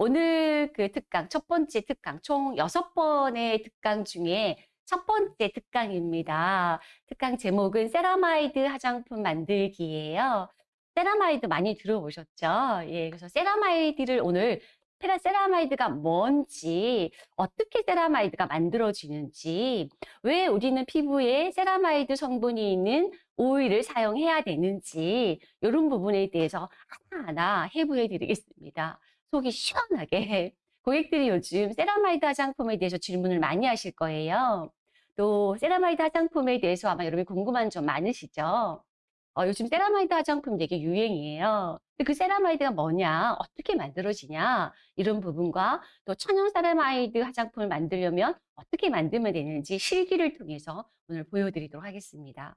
오늘 그 특강, 첫 번째 특강, 총 여섯 번의 특강 중에 첫 번째 특강입니다. 특강 제목은 세라마이드 화장품 만들기예요. 세라마이드 많이 들어보셨죠? 예, 그래서 세라마이드를 오늘 세라마이드가 뭔지, 어떻게 세라마이드가 만들어지는지, 왜 우리는 피부에 세라마이드 성분이 있는 오일을 사용해야 되는지, 이런 부분에 대해서 하나하나 해부해 드리겠습니다. 속이 시원하게. 고객들이 요즘 세라마이드 화장품에 대해서 질문을 많이 하실 거예요. 또 세라마이드 화장품에 대해서 아마 여러분이 궁금한 점 많으시죠? 어, 요즘 세라마이드 화장품 되게 유행이에요. 그 세라마이드가 뭐냐, 어떻게 만들어지냐, 이런 부분과 또 천연 세라마이드 화장품을 만들려면 어떻게 만들면 되는지 실기를 통해서 오늘 보여드리도록 하겠습니다.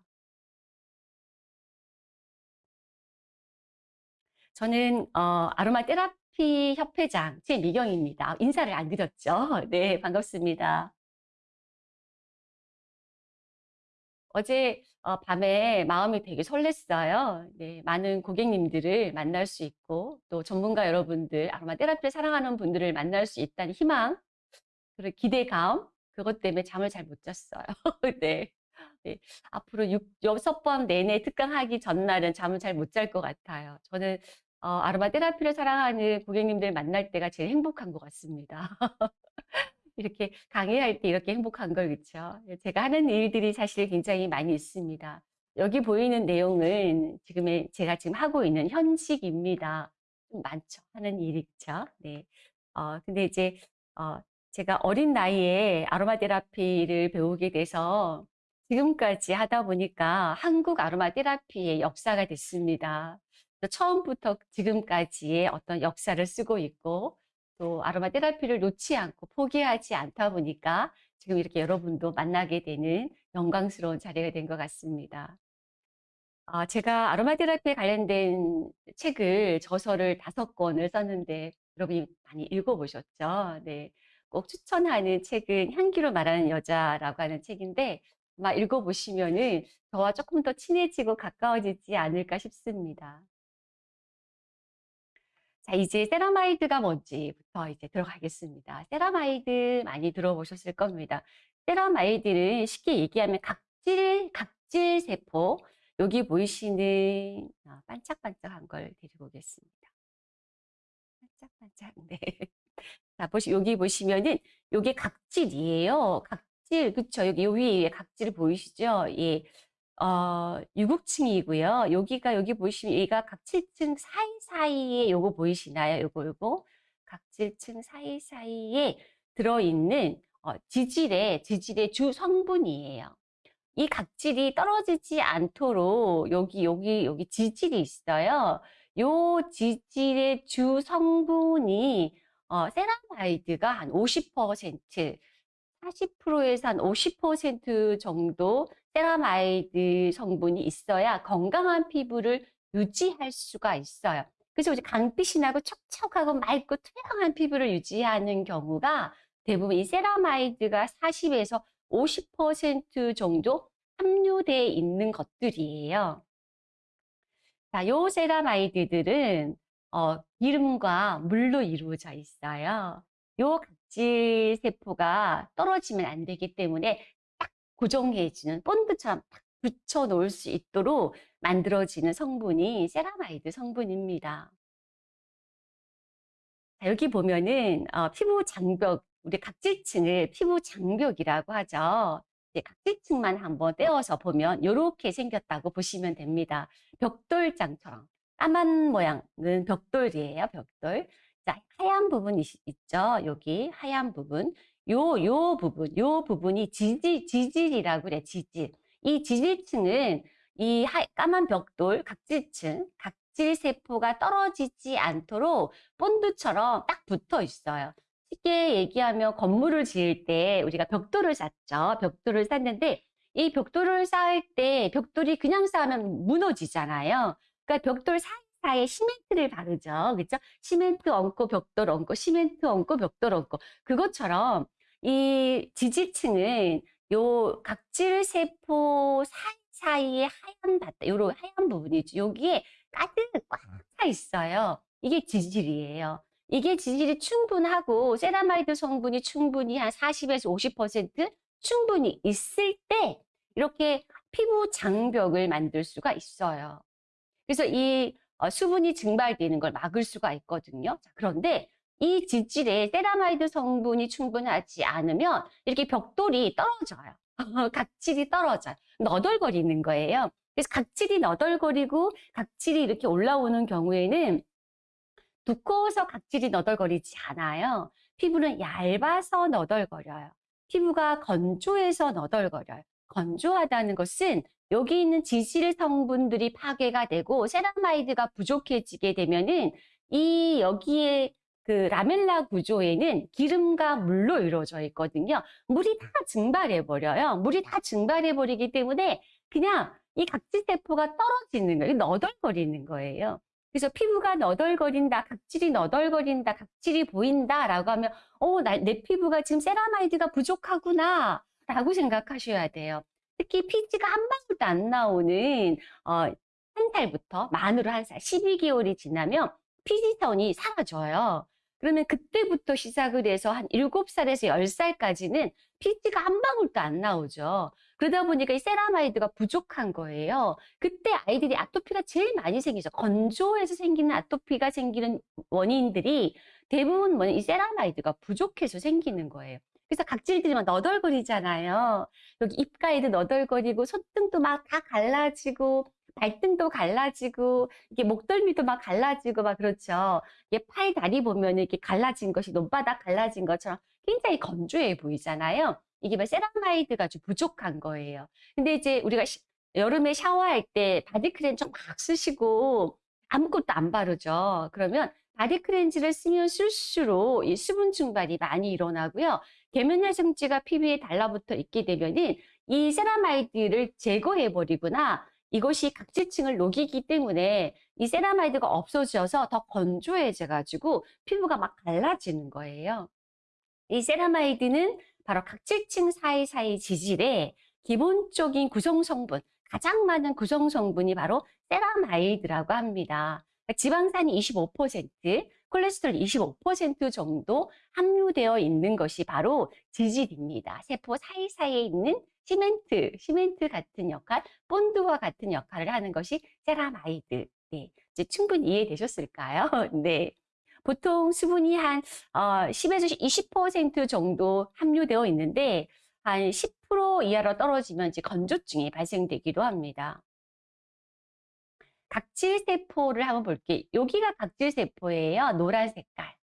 저는 어, 아로마 테라 피 협회장 최미경입니다. 인사를 안 드렸죠? 네, 반갑습니다. 어제 어, 밤에 마음이 되게 설렜어요. 네, 많은 고객님들을 만날 수 있고 또 전문가 여러분들, 아로마 테라피를 사랑하는 분들을 만날 수 있다는 희망, 그리고 기대감, 그것 때문에 잠을 잘 못 잤어요. 네. 네. 앞으로 6, 6번 내내 특강하기 전날은 잠을 잘 못 잘 것 같아요. 저는 어, 아로마 테라피를 사랑하는 고객님들 만날 때가 제일 행복한 것 같습니다. 이렇게 강의할 때 이렇게 행복한 걸 그쵸? 제가 하는 일들이 사실 굉장히 많이 있습니다. 여기 보이는 내용은 지금의 제가 지금 하고 있는 현직입니다. 좀 많죠. 하는 일이 그쵸? 네. 어, 근데 이제 어, 제가 어린 나이에 아로마 테라피를 배우게 돼서 지금까지 하다 보니까 한국 아로마 테라피의 역사가 됐습니다. 처음부터 지금까지의 어떤 역사를 쓰고 있고 또 아로마 테라피를 놓지 않고 포기하지 않다 보니까 지금 이렇게 여러분도 만나게 되는 영광스러운 자리가 된 것 같습니다. 어, 제가 아로마 테라피에 관련된 책을 저서를 다섯 권을 썼는데 여러분이 많이 읽어보셨죠? 네. 꼭 추천하는 책은 향기로 말하는 여자라고 하는 책인데 아마 읽어보시면은 저와 조금 더 친해지고 가까워지지 않을까 싶습니다. 자, 이제 세라마이드가 뭔지부터 이제 들어가겠습니다. 세라마이드 많이 들어보셨을 겁니다. 세라마이드는 쉽게 얘기하면 각질, 각질 세포, 여기 보이시는 아, 반짝반짝한 걸 데리고 오겠습니다. 반짝반짝, 네. 자, 보시, 여기 보시면은, 요게 각질이에요. 각질, 그쵸. 여기 요 위에 각질 보이시죠? 예. 어, 유국층이고요. 여기가 여기 보시면 얘가 각질층 사이사이에 요거 보이시나요? 요거 요거 각질층 사이사이에 들어있는 어, 지질의 지질의 주 성분이에요. 이 각질이 떨어지지 않도록 여기 여기 여기 지질이 있어요. 요 지질의 주 성분이 어, 세라마이드가 한 50%, 40%에서 한 50% 정도 세라마이드 성분이 있어야 건강한 피부를 유지할 수가 있어요. 그래서 이제 광빛이 나고 촉촉하고 맑고 투명한 피부를 유지하는 경우가 대부분 이 세라마이드가 40에서 50% 정도 함유되어 있는 것들이에요. 자, 요 세라마이드들은 어, 기름과 물로 이루어져 있어요. 요 각질 세포가 떨어지면 안 되기 때문에 고정해주는 본드처럼 딱 붙여 놓을 수 있도록 만들어지는 성분이 세라마이드 성분입니다. 자, 여기 보면은 어, 피부 장벽, 우리 각질층을 피부 장벽이라고 하죠. 각질층만 한번 떼어서 보면 이렇게 생겼다고 보시면 됩니다. 벽돌장처럼 까만 모양은 벽돌이에요. 벽돌. 자, 하얀 부분 이 있죠. 여기 하얀 부분. 요, 요 부분, 요 부분이 지질, 지질이라고 그래, 지질. 이 지질층은 이 하, 까만 벽돌, 각질층, 각질 세포가 떨어지지 않도록 본드처럼 딱 붙어 있어요. 쉽게 얘기하면 건물을 지을 때 우리가 벽돌을 샀죠. 벽돌을 샀는데 이 벽돌을 쌓을 때 벽돌이 그냥 쌓으면 무너지잖아요. 그러니까 벽돌 사이 사이에 시멘트를 바르죠. 그렇죠? 시멘트 얹고 벽돌 얹고 시멘트 얹고 벽돌 얹고 그것처럼 이 지질층은 요 각질 세포 사이사이에 하얀 바탕, 요런 하얀 부분이죠. 여기에 가득 꽉 차 있어요. 이게 지질이에요. 이게 지질이 충분하고 세라마이드 성분이 충분히 한 40에서 50% 충분히 있을 때 이렇게 피부 장벽을 만들 수가 있어요. 그래서 이 어, 수분이 증발되는 걸 막을 수가 있거든요. 자, 그런데 이 지질에 세라마이드 성분이 충분하지 않으면 이렇게 벽돌이 떨어져요. 각질이 떨어져요. 너덜거리는 거예요. 그래서 각질이 너덜거리고 각질이 이렇게 올라오는 경우에는 두꺼워서 각질이 너덜거리지 않아요. 피부는 얇아서 너덜거려요. 피부가 건조해서 너덜거려요. 건조하다는 것은 여기 있는 지질 성분들이 파괴가 되고 세라마이드가 부족해지게 되면은 이 여기에 그 라멜라 구조에는 기름과 물로 이루어져 있거든요. 물이 다 증발해 버려요. 물이 다 증발해 버리기 때문에 그냥 이 각질 세포가 떨어지는 거예요. 너덜거리는 거예요. 그래서 피부가 너덜거린다, 각질이 너덜거린다, 각질이 보인다라고 하면 어, 나, 내 피부가 지금 세라마이드가 부족하구나 라고 생각하셔야 돼요. 특히 피지가 한 방울도 안 나오는 어, 한 살부터 만으로 한 살, 12개월이 지나면 피지선이 사라져요. 그러면 그때부터 시작을 해서 한 7살에서 10살까지는 피지가 한 방울도 안 나오죠. 그러다 보니까 이 세라마이드가 부족한 거예요. 그때 아이들이 아토피가 제일 많이 생기죠. 건조해서 생기는 아토피가 생기는 원인들이 대부분 뭐냐, 이 세라마이드가 부족해서 생기는 거예요. 그래서 각질들이 막 너덜거리잖아요. 여기 입가에도 너덜거리고 손등도 막 다 갈라지고 발등도 갈라지고 이게 목덜미도 막 갈라지고 막 그렇죠. 이게 팔 다리 보면 이렇게 갈라진 것이 논바닥 갈라진 것처럼 굉장히 건조해 보이잖아요. 이게 막 세라마이드가 좀 부족한 거예요. 근데 이제 우리가 시, 여름에 샤워할 때 바디크림 좀 막 쓰시고 아무것도 안 바르죠. 그러면 바디 클렌저를 쓰면 쓸수록 이 수분 증발이 많이 일어나고요. 계면활성제가 피부에 달라붙어 있게 되면은 이 세라마이드를 제거해 버리거나 이것이 각질층을 녹이기 때문에 이 세라마이드가 없어져서 더 건조해져 가지고 피부가 막 갈라지는 거예요. 이 세라마이드는 바로 각질층 사이사이 지질의 기본적인 구성 성분, 가장 많은 구성 성분이 바로 세라마이드라고 합니다. 그러니까 지방산이 25%, 콜레스테롤 25% 정도 함유되어 있는 것이 바로 지질입니다. 세포 사이사이에 있는 시멘트, 시멘트 같은 역할, 본드와 같은 역할을 하는 것이 세라마이드. 네, 이제 충분히 이해되셨을까요? 네. 보통 수분이 한 어, 10에서 20% 정도 함유되어 있는데 한 10% 이하로 떨어지면 이제 건조증이 발생되기도 합니다. 각질세포를 한번 볼게요. 여기가 각질세포예요. 노란 색깔.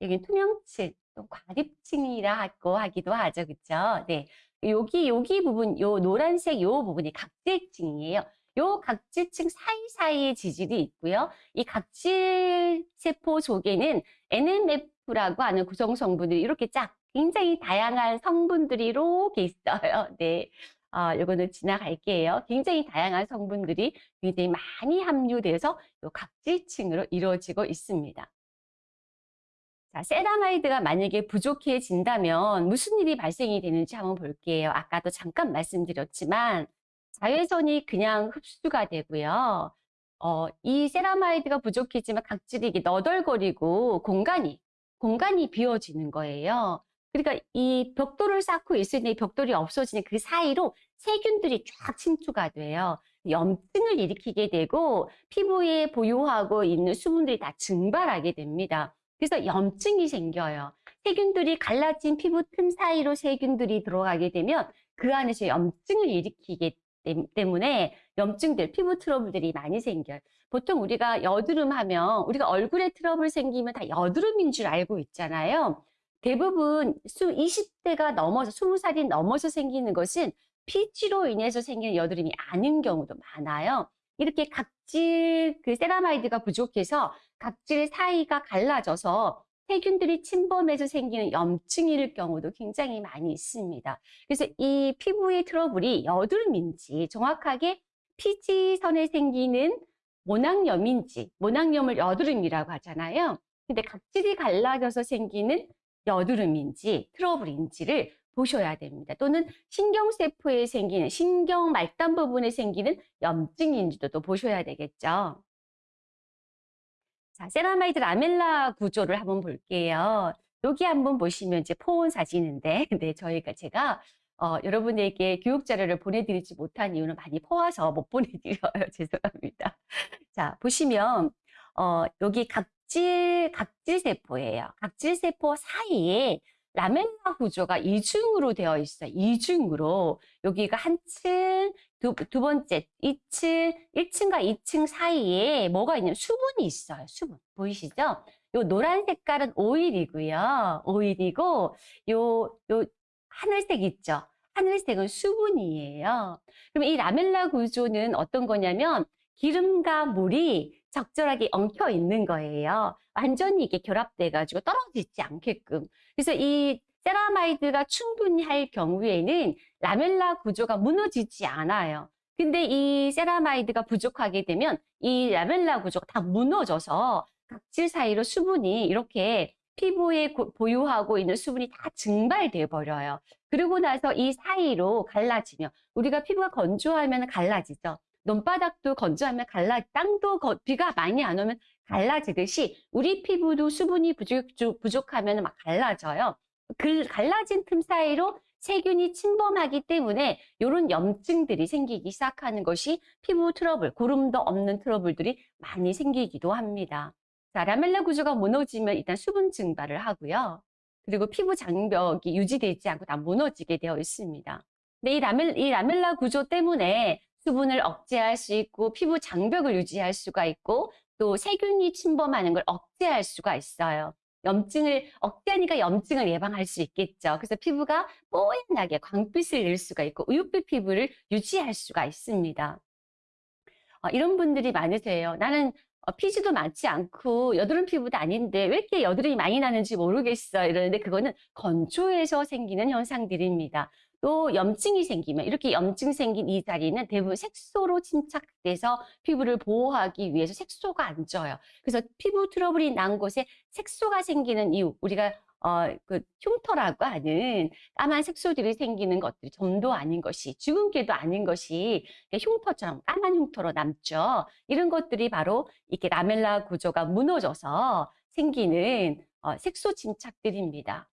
여기 투명층, 또 과립층이라고 하기도 하죠. 그쵸? 네. 여기, 여기 부분, 요 노란색 요 부분이 각질층이에요. 요 각질층 사이사이에 지질이 있고요. 이 각질세포 속에는 NMF라고 하는 구성 성분들이 이렇게 쫙 굉장히 다양한 성분들이 이렇게 있어요. 네. 어, 요거는 지나갈게요. 굉장히 다양한 성분들이 굉장히 많이 함유돼서 요 각질층으로 이루어지고 있습니다. 자, 세라마이드가 만약에 부족해진다면 무슨 일이 발생이 되는지 한번 볼게요. 아까도 잠깐 말씀드렸지만 자외선이 그냥 흡수가 되고요. 어, 이 세라마이드가 부족해지면 각질이 너덜거리고 공간이 공간이 비어지는 거예요. 그러니까 이 벽돌을 쌓을 때 벽돌이 없어지는 그 사이로 세균들이 쫙 침투가 돼요. 염증을 일으키게 되고 피부에 보유하고 있는 수분들이 다 증발하게 됩니다. 그래서 염증이 생겨요. 세균들이 갈라진 피부 틈 사이로 세균들이 들어가게 되면 그 안에서 염증을 일으키기 때문에 염증들, 피부 트러블들이 많이 생겨요. 보통 우리가 여드름 하면 우리가 얼굴에 트러블 생기면 다 여드름인 줄 알고 있잖아요. 대부분 수 20대가 넘어서 20살이 넘어서 생기는 것은 피지로 인해서 생기는 여드름이 아닌 경우도 많아요. 이렇게 각질 그 세라마이드가 부족해서 각질 사이가 갈라져서 세균들이 침범해서 생기는 염증일 경우도 굉장히 많이 있습니다. 그래서 이 피부의 트러블이 여드름인지 정확하게 피지선에 생기는 모낭염인지 모낭염을 여드름이라고 하잖아요. 근데 각질이 갈라져서 생기는 여드름인지 트러블인지를 보셔야 됩니다. 또는 신경세포에 생기는 신경 말단 부분에 생기는 염증인지도 또 보셔야 되겠죠. 자, 세라마이드 라멜라 구조를 한번 볼게요. 여기 한번 보시면 이제 퍼온 사진인데, 네, 저희가 제가 어, 여러분에게 교육 자료를 보내드리지 못한 이유는 많이 퍼와서 못 보내드려요. 죄송합니다. 자, 보시면 어, 여기 각 질 각질 세포예요. 각질 세포 사이에 라멜라 구조가 이중으로 되어 있어요. 이중으로 여기가 한 층, 두, 두 번째 2층, 1층과 2층 사이에 뭐가 있냐면 수분이 있어요. 수분 보이시죠? 요 노란 색깔은 오일이고요. 오일이고 요 요 하늘색 있죠? 하늘색은 수분이에요. 그럼 이 라멜라 구조는 어떤 거냐면 기름과 물이 적절하게 엉켜 있는 거예요. 완전히 이게 결합돼 가지고 떨어지지 않게끔. 그래서 이 세라마이드가 충분히 할 경우에는 라멜라 구조가 무너지지 않아요. 근데 이 세라마이드가 부족하게 되면 이 라멜라 구조가 다 무너져서 각질 사이로 수분이 이렇게 피부에 고- 보유하고 있는 수분이 다 증발돼 버려요. 그러고 나서 이 사이로 갈라지면 우리가 피부가 건조하면 갈라지죠. 논바닥도 건조하면 갈라, 땅도 거- 비가 많이 안 오면 갈라지듯이 우리 피부도 수분이 부족, 부족하면 막 갈라져요. 그 갈라진 틈 사이로 세균이 침범하기 때문에 이런 염증들이 생기기 시작하는 것이 피부 트러블, 고름도 없는 트러블들이 많이 생기기도 합니다. 자, 라멜라 구조가 무너지면 일단 수분 증발을 하고요. 그리고 피부 장벽이 유지되지 않고 다 무너지게 되어 있습니다. 근데 이 라멜, 이 라멜라 구조 때문에 수분을 억제할 수 있고 피부 장벽을 유지할 수가 있고 또 세균이 침범하는 걸 억제할 수가 있어요. 염증을 억제하니까 염증을 예방할 수 있겠죠. 그래서 피부가 뽀얀하게 광빛을 낼 수가 있고 우윳빛 피부를 유지할 수가 있습니다. 어, 이런 분들이 많으세요. 나는 어, 피지도 많지 않고 여드름 피부도 아닌데 왜 이렇게 여드름이 많이 나는지 모르겠어 이러는데 그거는 건조해서 생기는 현상들입니다. 또 염증이 생기면 이렇게 염증 생긴 이 자리는 대부분 색소로 침착돼서 피부를 보호하기 위해서 색소가 안 져요. 그래서 피부 트러블이 난 곳에 색소가 생기는 이유 우리가 어, 그 흉터라고 하는 까만 색소들이 생기는 것들이 점도 아닌 것이 주근깨도 아닌 것이 흉터처럼 까만 흉터로 남죠. 이런 것들이 바로 이렇게 라멜라 구조가 무너져서 생기는 어, 색소 침착들입니다.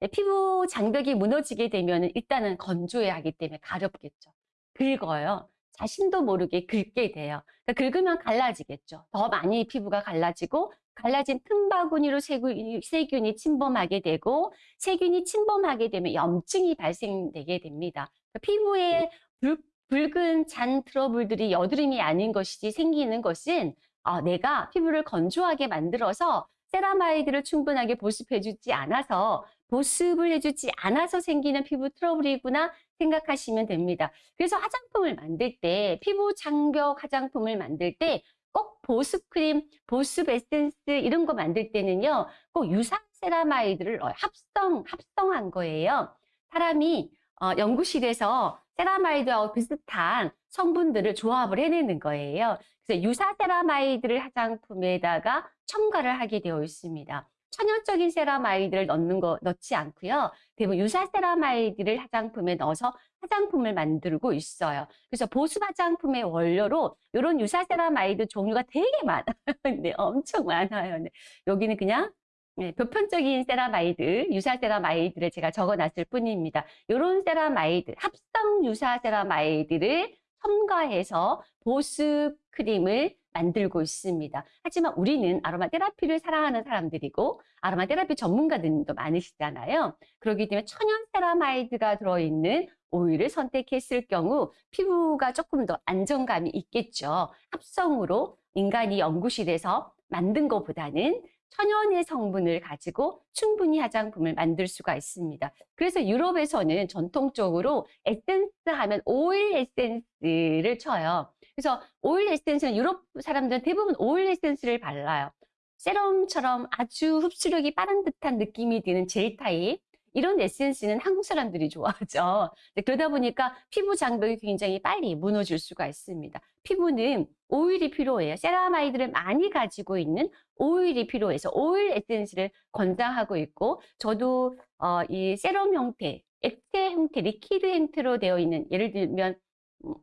네, 피부 장벽이 무너지게 되면 일단은 건조해야 하기 때문에 가렵겠죠. 긁어요. 자신도 모르게 긁게 돼요. 그러니까 긁으면 갈라지겠죠. 더 많이 피부가 갈라지고 갈라진 틈바구니로 세균이, 세균이 침범하게 되고 세균이 침범하게 되면 염증이 발생되게 됩니다. 그러니까 피부에 붉, 붉은 잔 트러블들이 여드름이 아닌 것이지 생기는 것은 어, 내가 피부를 건조하게 만들어서 세라마이드를 충분하게 보습해주지 않아서 보습을 해주지 않아서 생기는 피부 트러블이구나 생각하시면 됩니다. 그래서 화장품을 만들 때 피부 장벽 화장품을 만들 때 꼭 보습 크림, 보습 에센스 이런 거 만들 때는요. 꼭 유사 세라마이드를 합성 합성한 거예요. 사람이 어, 연구실에서 세라마이드하고 비슷한 성분들을 조합을 해내는 거예요. 그래서 유사 세라마이드를 화장품에다가 첨가를 하게 되어 있습니다. 천연적인 세라마이드를 넣는 거 넣지 않고요. 대부분 유사 세라마이드를 화장품에 넣어서 화장품을 만들고 있어요. 그래서 보습 화장품의 원료로 이런 유사 세라마이드 종류가 되게 많아요. 네, 엄청 많아요. 네. 여기는 그냥 네, 보편적인 세라마이드, 유사 세라마이드를 제가 적어놨을 뿐입니다. 이런 세라마이드, 합성 유사 세라마이드를 첨가해서 보습 크림을 만들고 있습니다. 하지만 우리는 아로마 테라피를 사랑하는 사람들이고 아로마 테라피 전문가들도 많으시잖아요. 그렇기 때문에 천연 세라마이드가 들어있는 오일을 선택했을 경우 피부가 조금 더 안정감이 있겠죠. 합성으로 인간이 연구실에서 만든 것보다는 천연의 성분을 가지고 충분히 화장품을 만들 수가 있습니다. 그래서 유럽에서는 전통적으로 에센스 하면 오일 에센스를 쳐요. 그래서 오일 에센스는 유럽 사람들은 대부분 오일 에센스를 발라요. 세럼처럼 아주 흡수력이 빠른 듯한 느낌이 드는 젤 타입. 이런 에센스는 한국 사람들이 좋아하죠. 그러다 보니까 피부 장벽이 굉장히 빨리 무너질 수가 있습니다. 피부는 오일이 필요해요. 세라마이드를 많이 가지고 있는 오일이 필요해서 오일 에센스를 권장하고 있고 저도 어, 이 세럼 형태, 액체 형태, liquid 형태로 되어 있는 예를 들면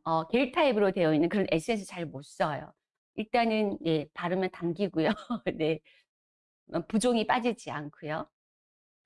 어, 겔 타입으로 되어 있는 그런 에센스 잘 못 써요. 일단은 예 바르면 당기고요. 네. 어 부종이 빠지지 않고요.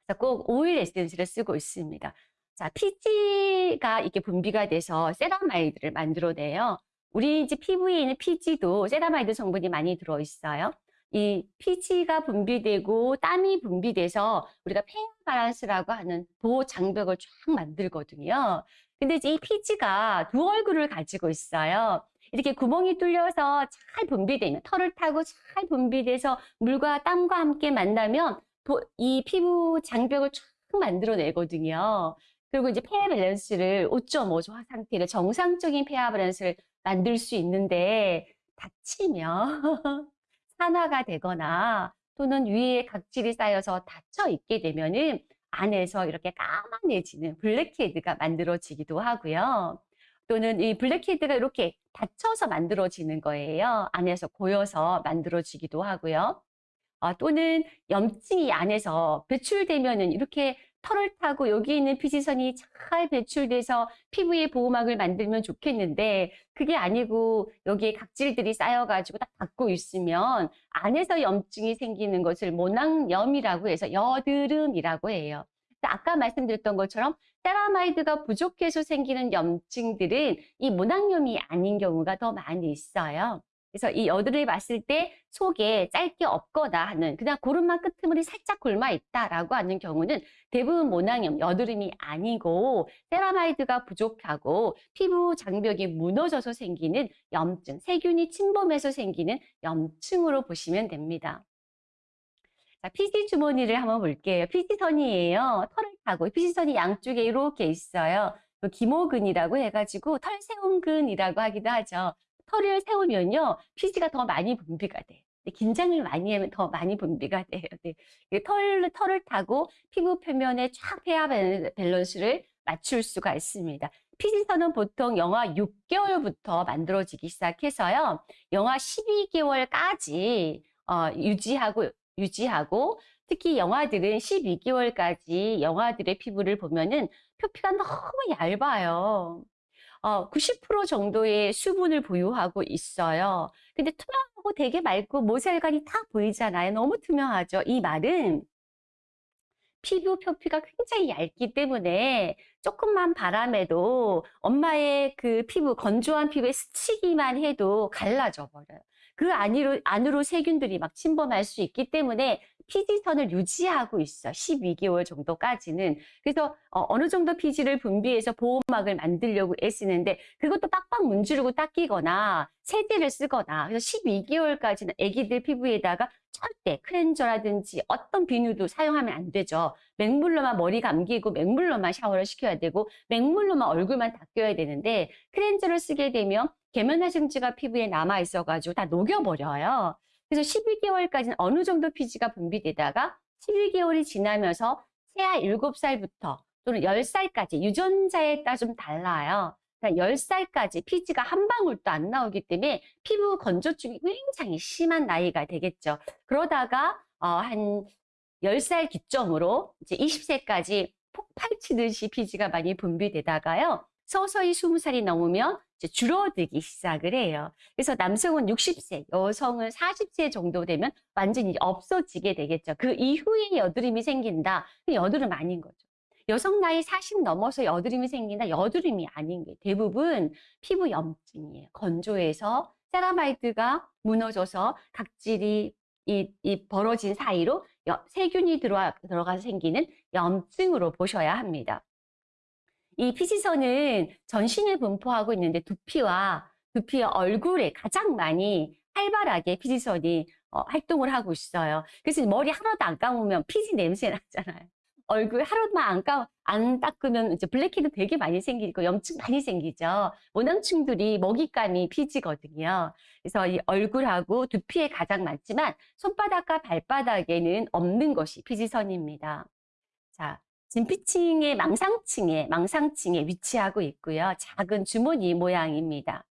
그래서 꼭 오일 에센스를 쓰고 있습니다. 자 피지가 이렇게 분비가 돼서 세라마이드를 만들어내요. 우리 이제 피부에 있는 피지도 세라마이드 성분이 많이 들어 있어요. 이 피지가 분비되고 땀이 분비돼서 우리가 pH 밸런스라고 하는 보호 장벽을 쫙 만들거든요. 근데 이제 이 피지가 두 얼굴을 가지고 있어요. 이렇게 구멍이 뚫려서 잘 분비되면 털을 타고 잘 분비돼서 물과 땀과 함께 만나면 보- 이 피부 장벽을 쫙 만들어내거든요. 그리고 이제 pH 밸런스를 5.5 정도 상태로 정상적인 pH 밸런스를 만들 수 있는데 닫히면 산화가 되거나 또는 위에 각질이 쌓여서 닫혀 있게 되면은 안에서 이렇게 까만해지는 블랙헤드가 만들어지기도 하고요. 또는 이 블랙헤드가 이렇게 닫혀서 만들어지는 거예요. 안에서 고여서 만들어지기도 하고요. 아, 또는 염증이 안에서 배출되면은 이렇게 털을 타고 여기 있는 피지선이 잘 배출돼서 피부의 보호막을 만들면 좋겠는데 그게 아니고 여기에 각질들이 쌓여가지고 딱 닫고 있으면 안에서 염증이 생기는 것을 모낭염이라고 해서 여드름이라고 해요. 아까 말씀드렸던 것처럼 세라마이드가 부족해서 생기는 염증들은 이 모낭염이 아닌 경우가 더 많이 있어요. 그래서 이 여드름을 봤을 때 속에 짧게 없거나 하는 그냥 고름만 끄트머리 살짝 곪아 있다라고 하는 경우는 대부분 모낭염, 여드름이 아니고 세라마이드가 부족하고 피부 장벽이 무너져서 생기는 염증, 세균이 침범해서 생기는 염증으로 보시면 됩니다. 자, 피지 주머니를 한번 볼게요. 피지선이에요. 털을 타고 피지선이 양쪽에 이렇게 있어요. 그 기모근이라고 해가지고 털세움근이라고 하기도 하죠. 털을 세우면요, 피지가 더 많이 분비가. 네, 긴장을 많이 하면 더 많이 분비가 돼요. 네. 이 털, 털을 타고 피부 표면에 쫙 밸- 밸런스를 맞출 수가 있습니다. 피지선은 보통 영하 6개월부터 만들어지기 시작해서요, 영하 12개월까지 어, 유지하고 유지하고 특히 영아들은 12개월까지 영아들의 피부를 보면은 표피가 너무 얇아요. 어, 90% 정도의 수분을 보유하고 있어요. 근데 투명하고 되게 맑고 모세혈관이 딱 보이잖아요. 너무 투명하죠. 이 말은 피부 표피가 굉장히 얇기 때문에 조금만 바람에도 엄마의 그 피부, 건조한 피부에 스치기만 해도 갈라져 버려요. 그 안으로, 안으로 세균들이 막 침범할 수 있기 때문에 피지선을 유지하고 있어. 12개월 정도까지는. 그래서 어느 정도 피지를 분비해서 보호막을 만들려고 애쓰는데 그것도 빡빡 문지르고 닦이거나 세제를 쓰거나 그래서 12개월까지는 아기들 피부에다가 절대 클렌저라든지 어떤 비누도 사용하면 안 되죠. 맹물로만 머리 감기고 맹물로만 샤워를 시켜야 되고 맹물로만 얼굴만 닦여야 되는데 클렌저를 쓰게 되면 계면활성제가 피부에 남아 있어가지고 다 녹여버려요. 그래서 12개월까지는 어느 정도 피지가 분비되다가 11개월이 지나면서 새아 7살부터 또는 10살까지 유전자에 따라 좀 달라요. 그러니까 10살까지 피지가 한 방울도 안 나오기 때문에 피부 건조증이 굉장히 심한 나이가 되겠죠. 그러다가 어, 한 10살 기점으로 이제 20세까지 폭발치듯이 피지가 많이 분비되다가요. 서서히 20살이 넘으면 줄어들기 시작을 해요. 그래서 남성은 60세, 여성은 40세 정도 되면 완전히 없어지게 되겠죠. 그 이후에 여드름이 생긴다. 그 여드름 아닌 거죠. 여성 나이 40 넘어서 여드름이 생긴다. 여드름이 아닌 게 대부분 피부 염증이에요. 건조해서 세라마이드가 무너져서 각질이 이, 이 벌어진 사이로 여- 세균이 들어와, 들어가서 생기는 염증으로 보셔야 합니다. 이 피지선은 전신에 분포하고 있는데 두피와 두피의 얼굴에 가장 많이 활발하게 피지선이 어, 활동을 하고 있어요. 그래서 머리 하나도 안 감으면 피지 냄새 나잖아요. 얼굴 하루만 안 감, 안 닦으면 이제 블랙헤드 되게 많이 생기고 염증 많이 생기죠. 모낭충들이 먹잇감이 피지거든요. 그래서 이 얼굴하고 두피에 가장 많지만 손바닥과 발바닥에는 없는 것이 피지선입니다. 자, 진피층의 망상층에, 망상층에 위치하고 있고요. 작은 주머니 모양입니다.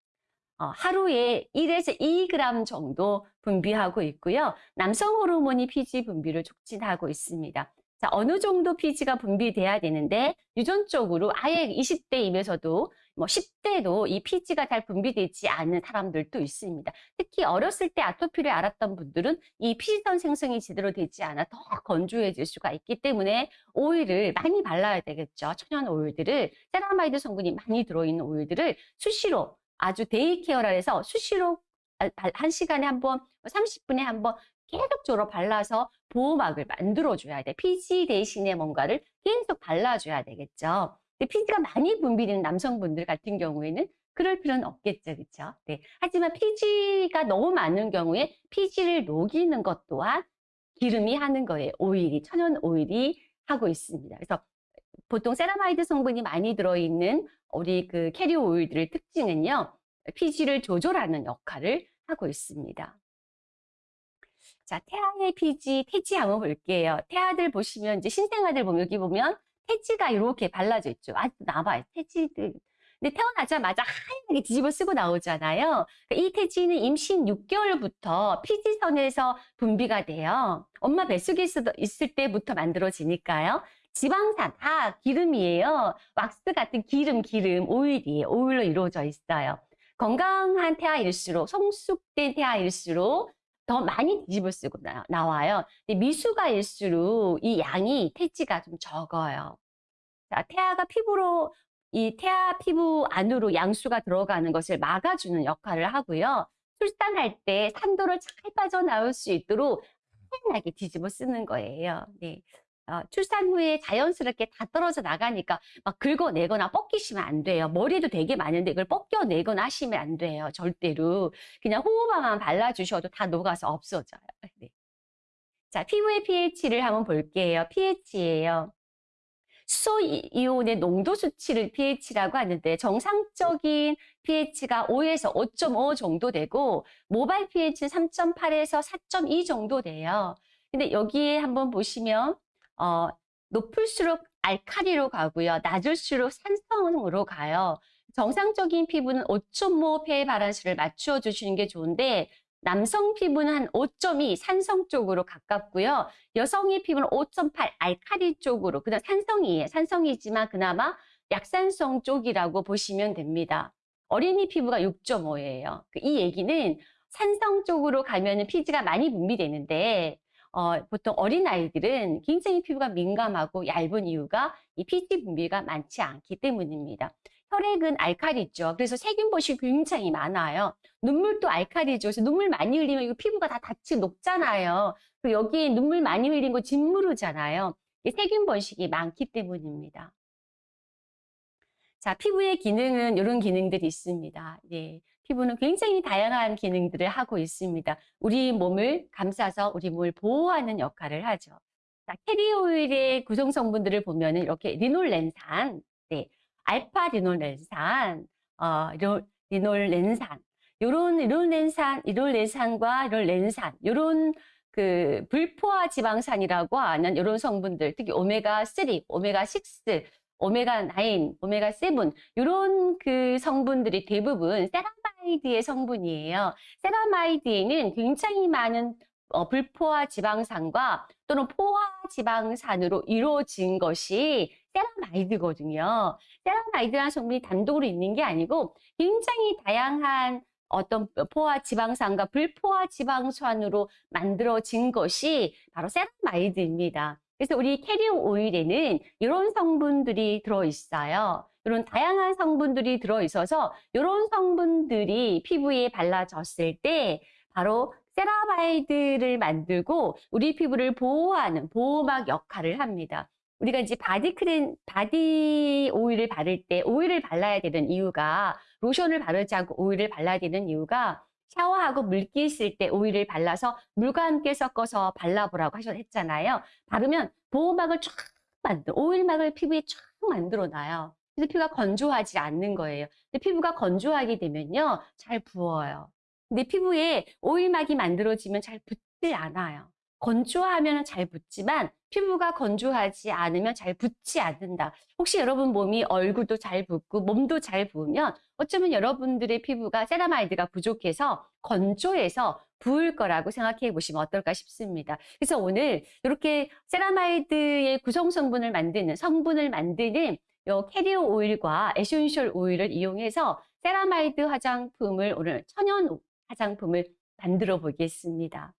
어, 하루에 1에서 2g 정도 분비하고 있고요. 남성 호르몬이 피지 분비를 촉진하고 있습니다. 자, 어느 정도 피지가 분비돼야 되는데 유전적으로 아예 20대임에서도 뭐 10대도 이 피지가 잘 분비되지 않는 사람들도 있습니다. 특히 어렸을 때 아토피를 앓았던 분들은 이 피지선 생성이 제대로 되지 않아 더 건조해질 수가 있기 때문에 오일을 많이 발라야 되겠죠. 천연 오일들을 세라마이드 성분이 많이 들어있는 오일들을 수시로 아주 day care라 해서 수시로 한 시간에 한 번, 30분에 한 번 계속적으로 발라서 보호막을 만들어줘야 돼. 피지 대신에 뭔가를 계속 발라줘야 되겠죠. 근데 피지가 많이 분비되는 남성분들 같은 경우에는 그럴 필요는 없겠죠. 그렇죠? 네. 하지만 피지가 너무 많은 경우에 피지를 녹이는 것 또한 기름이 하는 거예요. 오일이, 천연 오일이 하고 있습니다. 그래서 보통 세라마이드 성분이 많이 들어있는 우리 그 캐리어 오일들의 특징은요. 피지를 조절하는 역할을 하고 있습니다. 자, 태아의 피지, 태지 한번 볼게요. 태아들 보시면 이제 신생아들 보면 여기 보면 태지가 이렇게 발라져 있죠. 아직도 남아요. 태지들. 근데 태어나자마자 하얀게 뒤집어 쓰고 나오잖아요. 그러니까 이 태지는 임신 6개월부터 피지선에서 분비가 돼요. 엄마 뱃속에 있을 때부터 만들어지니까요. 지방산, 다 기름이에요. 왁스 같은 기름, 기름, 오일이에요. 오일로 이루어져 있어요. 건강한 태아일수록, 성숙된 태아일수록 더 많이 뒤집어 쓰고 나, 나와요. 근데 미수가일수록 이 양이 태지가 좀 적어요. 자, 태아가 피부로 이 태아 피부 안으로 양수가 들어가는 것을 막아주는 역할을 하고요. 출산할 때 산도를 잘 빠져나올 수 있도록 하얀하게 뒤집어 쓰는 거예요. 네. 어, 출산 후에 자연스럽게 다 떨어져 나가니까 막 긁어내거나 뻗기시면 안 돼요. 머리도 되게 많은데 이걸 뻗겨내거나 하시면 안 돼요. 절대로. 그냥 호호방만 발라주셔도 다 녹아서 없어져요. 네. 자, 피부의 pH를 한번 볼게요. pH예요. 수소 이- 이온의 농도 수치를 pH라고 하는데 정상적인 pH가 5에서 5.5 정도 되고 모발 pH는 3.8에서 4.2 정도 돼요. 근데 여기에 한번 보시면 어, 높을수록 알카리로 가고요. 낮을수록 산성으로 가요. 정상적인 피부는 5.5폐 발한수를 맞추어 주시는 게 좋은데 남성 피부는 한 5.2 산성 쪽으로 가깝고요. 여성의 피부는 5.8 알카리 쪽으로 그다음 산성이에요. 산성이지만 그나마 약산성 쪽이라고 보시면 됩니다. 어린이 피부가 6.5예요. 이 얘기는 산성 쪽으로 가면은 피지가 많이 분비되는데 어, 보통 어린 아이들은 굉장히 피부가 민감하고 얇은 이유가 이 피지 분비가 많지 않기 때문입니다. 혈액은 알칼리죠. 그래서 세균 보식이 굉장히 많아요. 눈물도 알칼리죠. 그래서 눈물 많이 흘리면 이거 피부가 다 같이 녹잖아요. 그리고 여기에 눈물 많이 흘린 거 짓무르잖아요. 이게 세균 번식이 많기 때문입니다. 자, 피부의 기능은 이런 기능들이 있습니다. 예, 피부는 굉장히 다양한 기능들을 하고 있습니다. 우리 몸을 감싸서 우리 몸을 보호하는 역할을 하죠. 자, 캐리오일의 구성 성분들을 보면은 이렇게 리놀렌산, 네, 알파 리놀렌산, 어, 리- 리놀렌산, 요런 리놀렌산, 리놀렌산과 리놀렌산, 요런 그 불포화 지방산이라고 하는 이런 성분들, 특히 오메가 3, 오메가 6, 오메가 9, 오메가 7 이런 그 성분들이 대부분 세라마 이드의 성분이에요. 세라마이드에는 굉장히 많은 어, 불포화 지방산과 또는 포화 지방산으로 이루어진 것이 세라마이드거든요. 세라마이드라는 성분이 단독으로 있는 게 아니고 굉장히 다양한 어떤 포화 지방산과 불포화 지방산으로 만들어진 것이 바로 세라마이드입니다. 그래서 우리 캐리어 오일에는 이런 성분들이 들어있어요. 이런 다양한 성분들이 들어있어서 이런 성분들이 피부에 발라졌을 때 바로 세라마이드를 만들고 우리 피부를 보호하는 보호막 역할을 합니다. 우리가 이제 바디 크림, 바디 오일을 바를 때 오일을 발라야 되는 이유가 로션을 바르지 않고 오일을 발라야 되는 이유가 샤워하고 물기 있을 때 오일을 발라서 물과 함께 섞어서 발라보라고 하셨잖아요. 바르면 보호막을 쫙 만들, 오일막을 피부에 쫙 만들어 놔요. 그래서 피부가 건조하지 않는 거예요. 근데 피부가 건조하게 되면요, 잘 부어요. 근데 피부에 오일막이 만들어지면 잘 붓지 않아요. 건조하면 잘 붓지만 피부가 건조하지 않으면 잘 붓지 않는다. 혹시 여러분 몸이 얼굴도 잘 붓고 몸도 잘 부으면 어쩌면 여러분들의 피부가 세라마이드가 부족해서 건조해서 부을 거라고 생각해 보시면 어떨까 싶습니다. 그래서 오늘 이렇게 세라마이드의 구성 성분을 만드는 성분을 만드는 요 캐리어 오일과 에센셜 오일을 이용해서 세라마이드 화장품을 오늘 천연 화장품을 만들어 보겠습니다.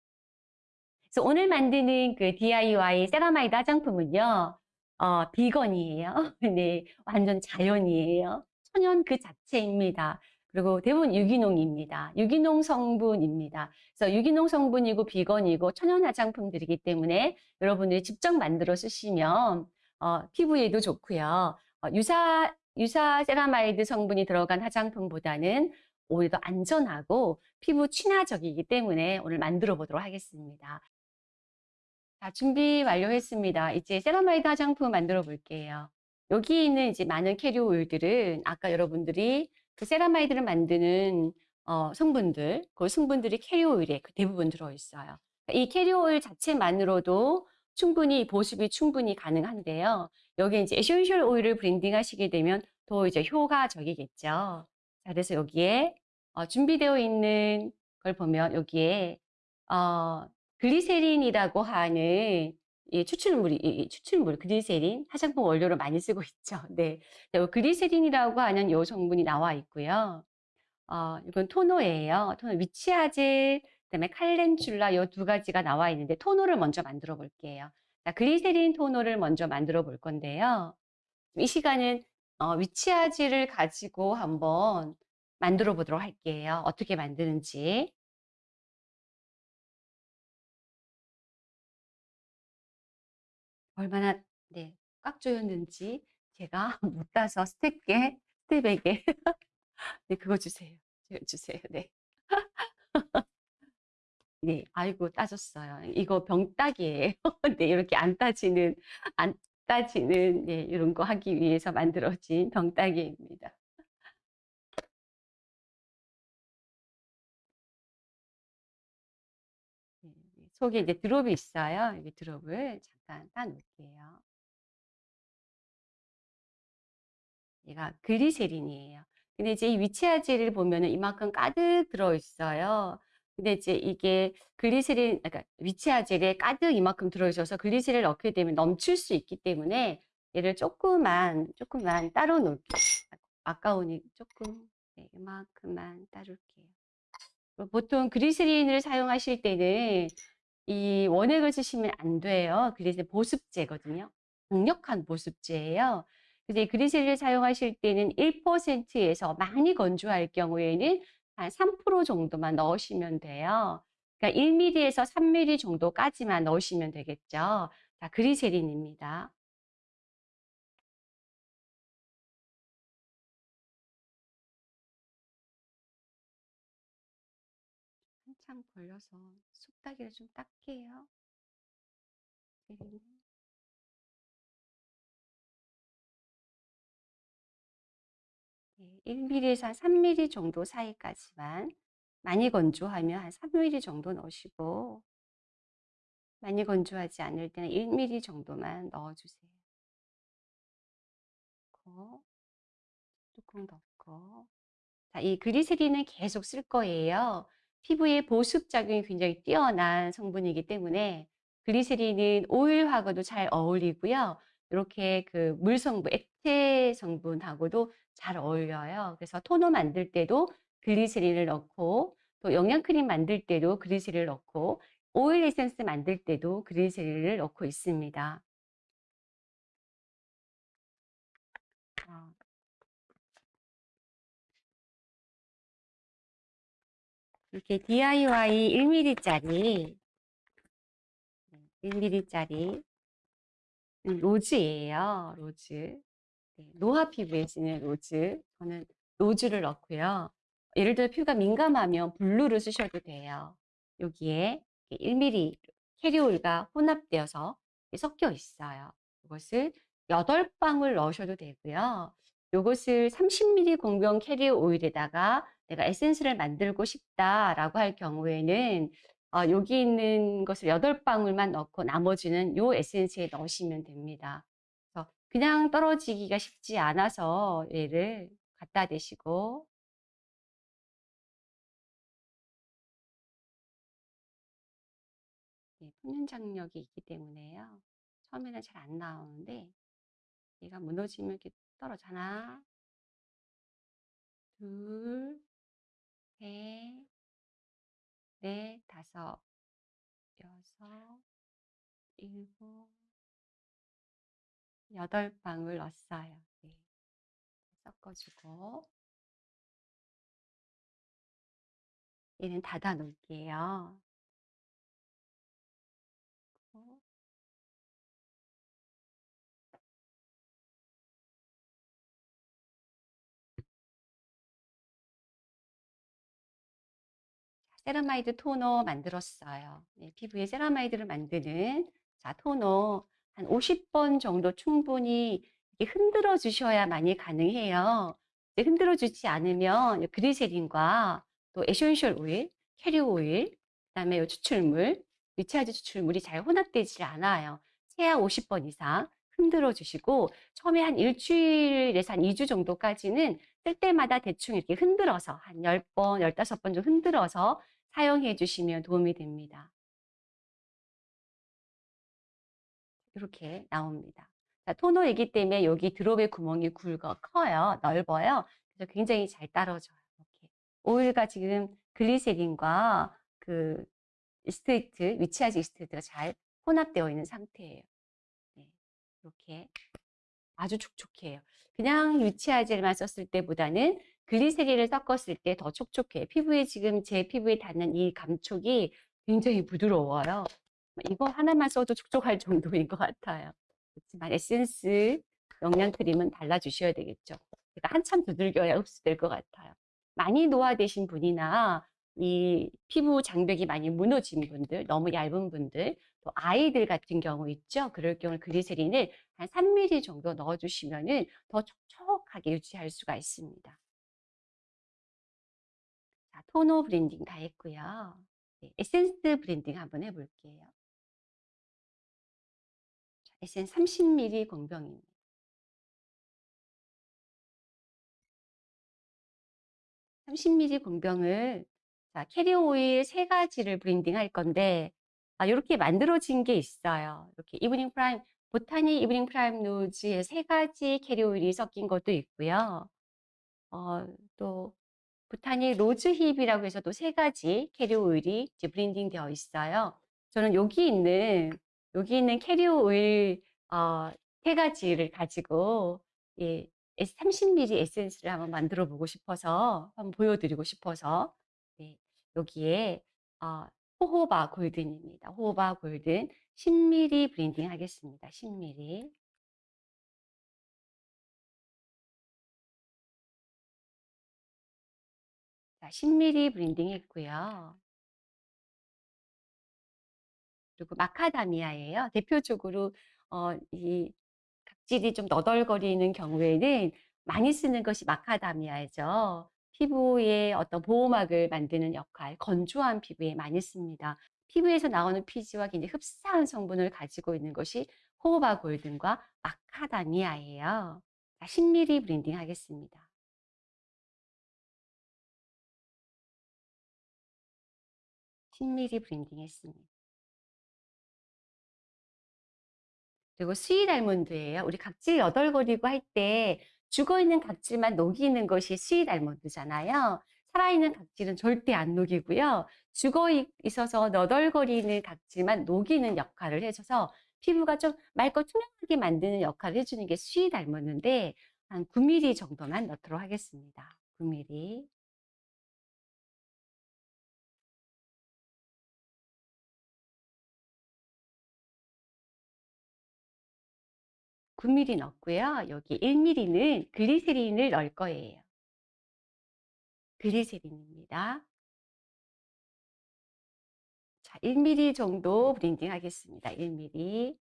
그래서 오늘 만드는 그 DIY 세라마이드 화장품은요, 어, 비건이에요. 네, 완전 자연이에요. 천연 그 자체입니다. 그리고 대부분 유기농입니다. 유기농 성분입니다. 그래서 유기농 성분이고 비건이고 천연 화장품들이기 때문에 여러분들이 직접 만들어 쓰시면 어, 피부에도 좋고요. 어, 유사 유사 세라마이드 성분이 들어간 화장품보다는 오히려 더 안전하고 피부 친화적이기 때문에 오늘 만들어 보도록 하겠습니다. 자, 준비 완료했습니다. 이제 세라마이드 화장품 만들어 볼게요. 여기 있는 이제 많은 캐리어 오일들은 아까 여러분들이 그 세라마이드를 만드는 어, 성분들, 그 성분들이 캐리어 오일에 그 대부분 들어있어요. 이 캐리어 오일 자체만으로도 충분히 보습이 충분히 가능한데요. 여기 이제 에센셜 오일을 블렌딩 하시게 되면 더 이제 효과적이겠죠. 자, 그래서 여기에 어, 준비되어 있는 걸 보면 여기에 어, 글리세린이라고 하는 이 추출물이 이 추출물 글리세린 화장품 원료로 많이 쓰고 있죠. 네. 네, 글리세린이라고 하는 요 성분이 나와 있고요. 어, 이건 토너예요. 토너 위치아질 그다음에 칼렌출라 요 두 가지가 나와 있는데 토너를 먼저 만들어 볼게요. 자, 글리세린 토너를 먼저 만들어 볼 건데요. 이 시간은 어, 위치아질을 가지고 한번 만들어 보도록 할게요. 어떻게 만드는지. 얼마나 네, 꽉 조였는지 제가 못 따서 스텝께 스텝에게 네, 그거 주세요. 주세요. 네. 네, 아이고 따졌어요. 이거 병따기예요. 네, 이렇게 안 따지는 안 따지는 네, 이런 거 하기 위해서 만들어진 병따기입니다. 네, 네, 속에 이제 드롭이 있어요. 여기 드롭을 잠깐 따 놓을게요. 얘가 글리세린이에요. 근데 이제 이 witch hazel을 보면은 이만큼 가득 들어 있어요. 근데 이제 이게 글리세린, 그러니까 witch hazel에 가득 이만큼 들어 있어서 글리세린을 넣게 되면 넘칠 수 있기 때문에 얘를 조금만, 조금만 따로 놓을게요. 아까우니 조금, 네, 이만큼만 따를게요. 보통 글리세린을 사용하실 때는 이 원액을 쓰시면 안 돼요. 글리세린 보습제거든요. 강력한 보습제예요. 근데 그리셀을 사용하실 때는 1%에서 많이 건조할 경우에는 한 3% 정도만 넣으시면 돼요. 그러니까 1mm에서 3mm 정도까지만 넣으시면 되겠죠. 자, 그리세린입니다. 한참 걸려서 쑥다기를 좀 닦게요. 네, 1mm에서 한 3mm 정도 사이까지만 많이 건조하면 한 3mm 정도 넣으시고 많이 건조하지 않을 때는 1mm 정도만 넣어주세요. 뚜껑 덮고 자, 이 그리세린은 계속 쓸 거예요. 피부에 보습 작용이 굉장히 뛰어난 성분이기 때문에 글리세린은 오일하고도 잘 어울리고요. 이렇게 그 물 성분, 액체 성분하고도 잘 어울려요. 그래서 토너 만들 때도 글리세린을 넣고 또 영양크림 만들 때도 글리세린을 넣고 오일 에센스 만들 때도 글리세린을 넣고 있습니다. 어. 이렇게 DIY 1mm짜리 1mm짜리 rose예요. Rose. 네, 노화 피부에 쓰는 rose. 저는 rose를 넣고요. 예를 들어 피부가 민감하면 blue를 쓰셔도 돼요. 여기에 1mm carrier oil과 혼합되어서 섞여 있어요. 이것을 8방울 넣으셔도 되고요. 이것을 30ml 공병 캐리어 오일에다가 내가 에센스를 만들고 싶다라고 할 경우에는 어, 여기 있는 것을 8방울만 넣고 나머지는 요 에센스에 넣으시면 됩니다. 그냥 떨어지기가 쉽지 않아서 얘를 갖다 대시고 네, 표면 장력이 있기 때문에요. 처음에는 잘 안 나오는데 얘가 무너지면 이렇게 떨어져. 하나, 둘, 셋, 넷, 다섯, 여섯, 일곱, 여덟 방울 넣었어요. 네. 섞어주고 얘는 닫아 놓을게요. 세라마이드 토너 만들었어요. 네, 피부에 세라마이드를 만드는 자, 토너 한 50번 정도 충분히 흔들어 주셔야만이 가능해요. 흔들어 주지 않으면 글리세린과 또 essential oil, carrier oil, 그다음에 추출물, 리차드 추출물이 잘 혼합되지 않아요. 최하 50번 이상 흔들어 주시고 처음에 한 일주일에서 한 2주 정도까지는 쓸 때마다 대충 이렇게 흔들어서 한 10번, 15번 정도 흔들어서 사용해 주시면 도움이 됩니다. 이렇게 나옵니다. 자, 토너이기 때문에 여기 drop의 구멍이 굵어 커요. 넓어요. 그래서 굉장히 잘 따라줘요. 이렇게. 오일과 지금 글리세린과 그 distillate, witch hazel distillate가 잘 혼합되어 있는 상태예요. 네, 이렇게 아주 촉촉해요. 그냥 witch hazel만 썼을 때보다는 글리세린을 섞었을 때 더 촉촉해요. 피부에 지금 제 피부에 닿는 이 감촉이 굉장히 부드러워요. 이거 하나만 써도 촉촉할 정도인 것 같아요. 그렇지만 에센스, 영양 크림은 발라주셔야 되겠죠. 제가 한참 두들겨야 흡수될 것 같아요. 많이 노화되신 분이나 이 피부 장벽이 많이 무너진 분들, 너무 얇은 분들, 또 아이들 같은 경우 있죠. 그럴 경우 그리세린을 한 3mm 정도 넣어주시면 더 촉촉하게 유지할 수가 있습니다. 자, 토너 blending 다 했고요. 네, 에센스 blending 한번 해볼게요. 자, 에센스 30ml 공병입니다. 30ml 공병을 자, carrier oil 세 가지를 blending 할 건데 아, 이렇게 만들어진 게 있어요. 이렇게 evening prime, 보타니 evening primrose의 세 가지 carrier oil이 섞인 것도 있고요. 어, 또 보타니 rosehip이라고 해서 또 세 가지 carrier oil이 이제 blending 되어 있어요. 저는 여기 있는 여기 있는 carrier oil 어, 세 가지를 가지고 예, 30ml 에센스를 한번 만들어 보고 싶어서 한번 보여드리고 싶어서 네, 여기에 어, jojoba golden입니다. Jojoba golden 10ml blending 하겠습니다. 10ml. 자, 10ml blending 했고요. 그리고 마카다미아예요. 대표적으로 어, 이 각질이 좀 너덜거리는 경우에는 많이 쓰는 것이 마카다미아죠. 피부에 어떤 보호막을 만드는 역할, 건조한 피부에 많이 씁니다. 피부에서 나오는 피지와 굉장히 흡사한 성분을 가지고 있는 것이 jojoba golden과 마카다미아예요. 10ml blending 하겠습니다. 10ml blending 했습니다. 그리고 sweet almond예요. 우리 각질 너덜거리고 할 때 죽어있는 각질만 녹이는 것이 sweet almond잖아요. 살아있는 각질은 절대 안 녹이고요. 죽어 있어서 너덜거리는 각질만 녹이는 역할을 해줘서 피부가 좀 맑고 투명하게 만드는 역할을 해주는 게 sweet almond인데 한 9mm 정도만 넣도록 하겠습니다. 9mm. 9mm 넣고요. 여기 1mm는 글리세린을 넣을 거예요. 글리세린입니다. 자, 1mm 정도 브랜딩 하겠습니다. 1mm.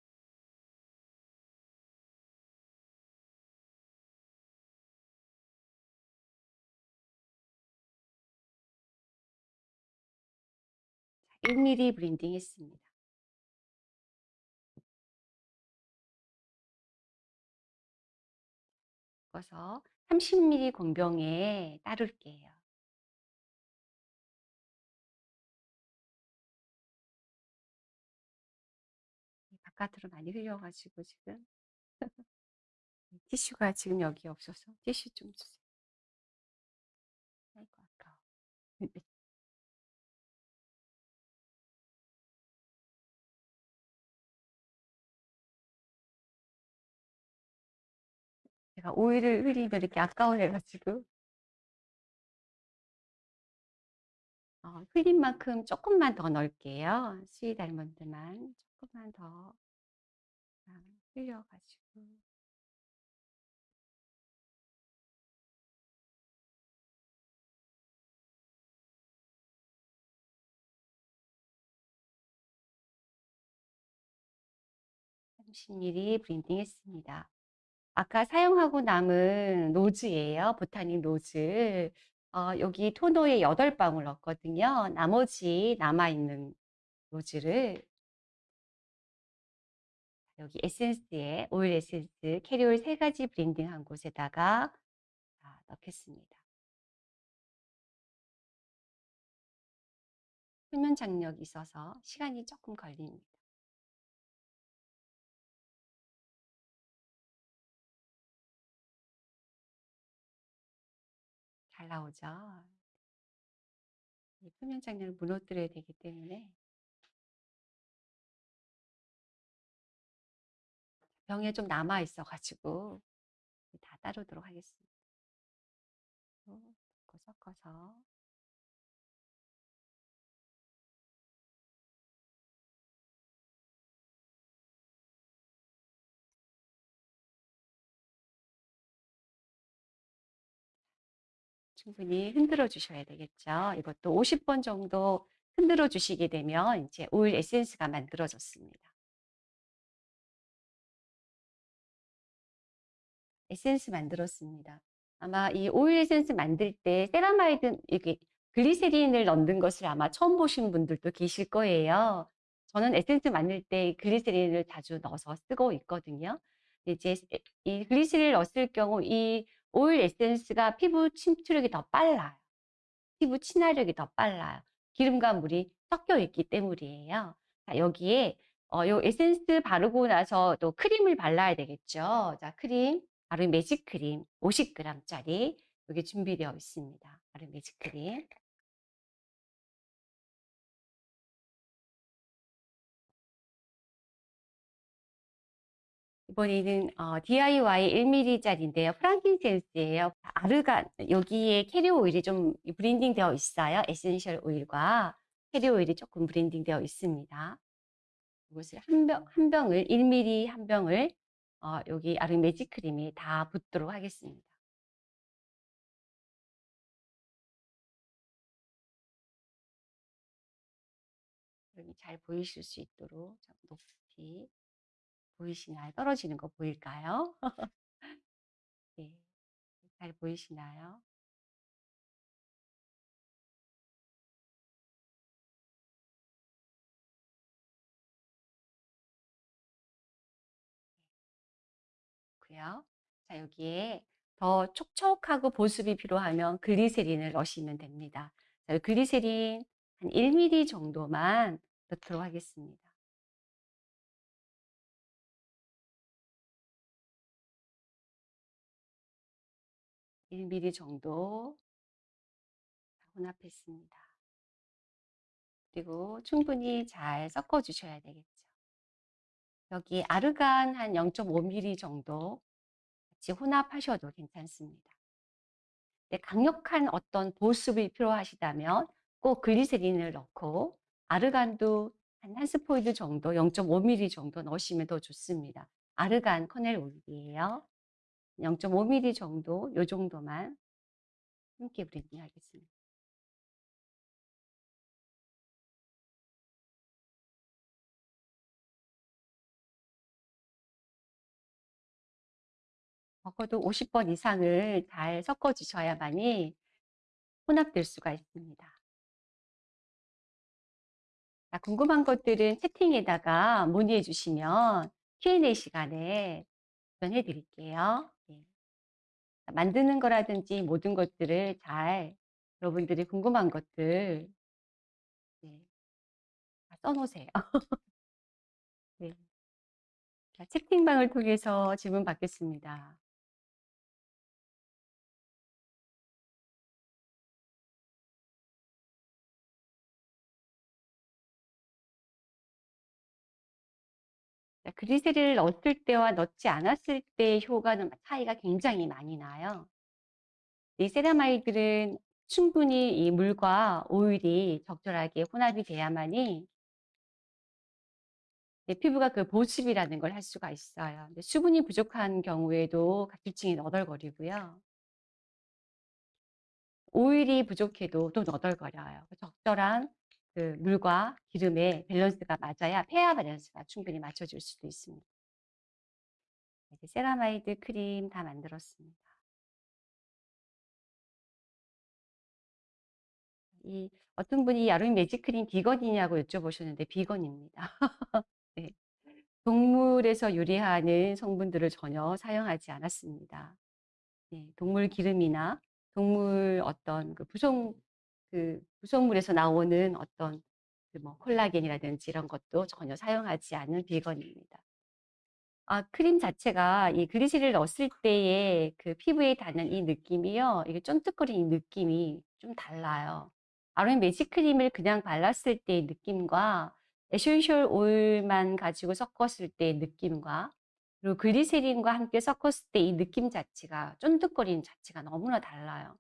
1mm 브랜딩 했습니다. 섞어서 30mm 공병에 따를게요. 바깥으로 많이 흘려가지고 지금 티슈가 지금 여기 없어서 티슈 좀 주세요. 제가 오일을 흘리면 이렇게 아까워해가지고 어, 흘린 만큼 조금만 더 넣을게요. sweet almond만 조금만 더 흘려가지고 (30 ml) blending 했습니다. 아까 사용하고 남은 rose예요. 보타닉 rose. 어, 여기 토너에 8방울 넣었거든요. 나머지 남아있는 rose를 여기 에센스에 오일 에센스 carrier oil 세 가지 blending한 곳에다가 넣겠습니다. 표면 장력이 있어서 시간이 조금 걸립니다. 잘 나오죠? 이 표면 장력을 무너뜨려야 되기 때문에 병에 좀 남아 있어 가지고 다 따르도록 하겠습니다. 섞어서 충분히 흔들어 주셔야 되겠죠. 이것도 50번 정도 흔들어 주시게 되면 이제 오일 에센스가 만들어졌습니다. 에센스 만들었습니다. 아마 이 오일 에센스 만들 때 세라마이드 이게 글리세린을 넣는 것을 아마 처음 보신 분들도 계실 거예요. 저는 에센스 만들 때 글리세린을 자주 넣어서 쓰고 있거든요. 이제 이 글리세린을 넣었을 경우 이 오일 에센스가 피부 침투력이 더 빨라요. 피부 친화력이 더 빨라요. 기름과 물이 섞여 있기 때문이에요. 자, 여기에 어, 요 에센스 바르고 나서 또 크림을 발라야 되겠죠. 자, 크림, 바로 매직 크림 50g짜리 여기 준비되어 있습니다. 바로 매직 크림. 이번에는 어, DIY 1mm짜리인데요. frankincense예요. 아르간 여기에 캐리어 오일이 좀 blending 되어 있어요. essential 오일과 캐리어 오일이 조금 blending 되어 있습니다. 이것을 한 병, 한 병을 1mm 한 병을 어, 여기 아로마 매직 크림에다 붓도록 하겠습니다. 잘 보이실 수 있도록 높이 보이시나요? 떨어지는 거 보일까요? 네, 잘 보이시나요? 고요. 자, 여기에 더 촉촉하고 보습이 필요하면 글리세린을 넣으시면 됩니다. 자, 글리세린 한 1mm 정도만 넣도록 하겠습니다. 1mm 정도 혼합했습니다. 그리고 충분히 잘 섞어 주셔야 되겠죠. 여기 아르간 한 0.5mm 정도 같이 혼합하셔도 괜찮습니다. 네, 강력한 어떤 보습이 필요하시다면 꼭 글리세린을 넣고 아르간도 한 한 스포이드 정도 0.5mm 정도 넣으시면 더 좋습니다. 아르간 kernel 오일이에요. 0.5mm 정도 요 정도만 함께 blending 하겠습니다. 적어도 50번 이상을 잘 섞어 주셔야만이 혼합될 수가 있습니다. 자, 궁금한 것들은 채팅에다가 문의해 주시면 Q&A 시간에 답변해 드릴게요. 네. 만드는 거라든지 모든 것들을 잘 여러분들이 궁금한 것들 네, 다 써놓으세요. 네. 자, 채팅방을 통해서 질문 받겠습니다. 자, 그리세리를 넣었을 때와 넣지 않았을 때의 효과는 차이가 굉장히 많이 나요. 이 세라마이드는 충분히 이 물과 오일이 적절하게 혼합이 돼야만이 내 피부가 그 보습이라는 걸 할 수가 있어요. 수분이 부족한 경우에도 각질층이 너덜거리고요. 오일이 부족해도 또 너덜거려요. 그 적절한 그 물과 기름의 밸런스가 맞아야 pH 밸런스가 충분히 맞춰질 수도 있습니다. 이제 세라마이드 크림 다 만들었습니다. 이 어떤 분이 야로인 매직 크림 비건이냐고 여쭤보셨는데 비건입니다. 네. 동물에서 유래하는 성분들을 전혀 사용하지 않았습니다. 네, 동물 기름이나 동물 어떤 그 부속 그 구성물에서 나오는 어떤 그 뭐 콜라겐이라든지 이런 것도 전혀 사용하지 않은 비건입니다. 아, 크림 자체가 이 글리세린을 넣었을 때의 그 피부에 닿는 이 느낌이요. 이게 쫀득거리는 이 느낌이 좀 달라요. 아로마 매직 크림을 그냥 발랐을 때의 느낌과 essential 오일만 가지고 섞었을 때의 느낌과 그리고 글리세린과 함께 섞었을 때 이 느낌 자체가 쫀득거리는 자체가 너무나 달라요.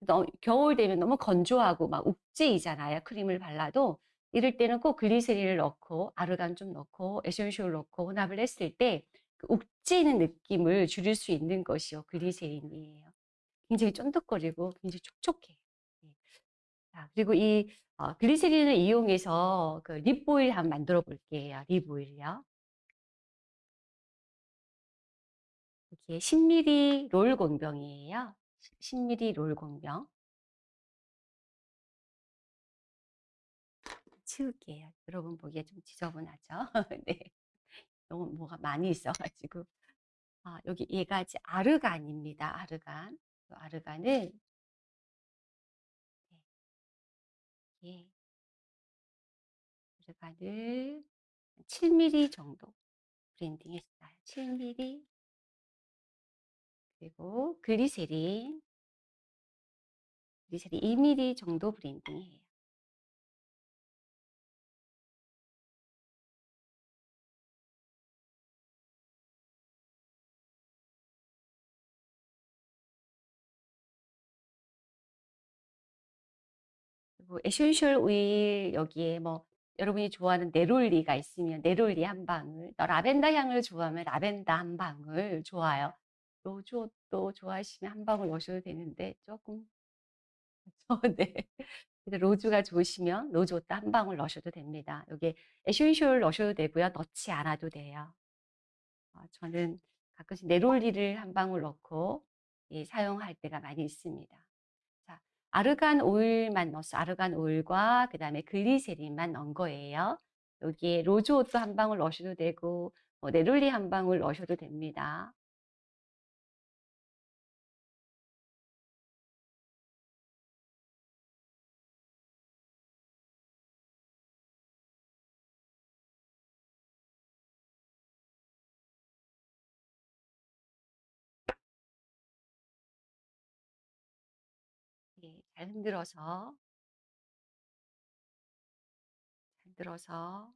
너, 겨울 되면 너무 건조하고 막 욱죄이잖아요. 크림을 발라도 이럴 때는 꼭 글리세린을 넣고 아르간 좀 넣고 essential 넣고 혼합을 했을 때 그 욱죄는 느낌을 줄일 수 있는 것이요 글리세린이에요. 굉장히 쫀득거리고 굉장히 촉촉해요. 예. 자, 그리고 이 어, 글리세린을 이용해서 그 립오일 한번 만들어 볼게요. 립오일이요. 이게 10ml 롤 공병이에요. 10ml 롤 공병. 치울게요. 여러분 보기에 좀 지저분하죠? 네. 너무 뭐가 많이 있어가지고. 아, 여기 얘가 이제 아르간입니다. 아르간. 아르간을 네. 아르간을 7mm 정도 blending 했어요. 7mm 그리고 글리세린 글리세린 2mm 정도 blending해요. 그리고 essential 오일 여기에 뭐 여러분이 좋아하는 neroli가 있으면 neroli 한 방울, 또 라벤더 향을 좋아하면 라벤더 한 방울 좋아요. rose otto 좋아하시면 한 방울 넣으셔도 되는데 조금 네. rose가 좋으시면 rose otto 한 방울 넣으셔도 됩니다. 여기 essential 넣으셔도 되고요. 넣지 않아도 돼요. 어, 저는 가끔씩 neroli를 한 방울 넣고 예, 사용할 때가 많이 있습니다. 자, 아르간 오일만 넣어서 아르간 오일과 그 다음에 글리세린만 넣은 거예요. 여기에 로즈옷도 한 방울 넣으셔도 되고 뭐 네롤리 한 방울 넣으셔도 됩니다. 예, 잘 흔들어서 잘 흔들어서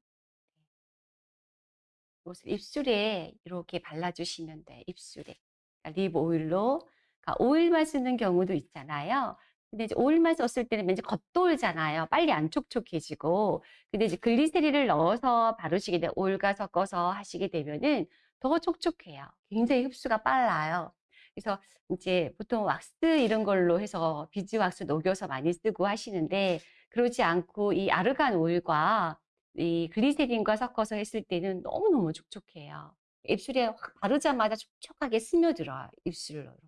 이것을 입술에 이렇게 발라주시면 돼 입술에 그러니까 립 오일로 그러니까 오일만 쓰는 경우도 있잖아요. 근데 이제 오일만 썼을 때는 왠지 겉돌잖아요. 빨리 안 촉촉해지고. 근데 이제 글리세린을 넣어서 바르시게 돼 오일과 섞어서 하시게 되면은 더 촉촉해요. 굉장히 흡수가 빨라요. 그래서 이제 보통 왁스 이런 걸로 해서 beeswax 녹여서 많이 쓰고 하시는데 그러지 않고 이 아르간 오일과 이 글리세린과 섞어서 했을 때는 너무너무 촉촉해요. 입술에 확 바르자마자 촉촉하게 스며들어요. 입술로 이렇게.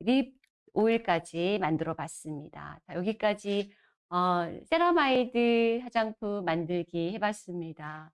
lip 오일까지 만들어 봤습니다. 자, 여기까지 어 세라마이드 화장품 만들기 해 봤습니다.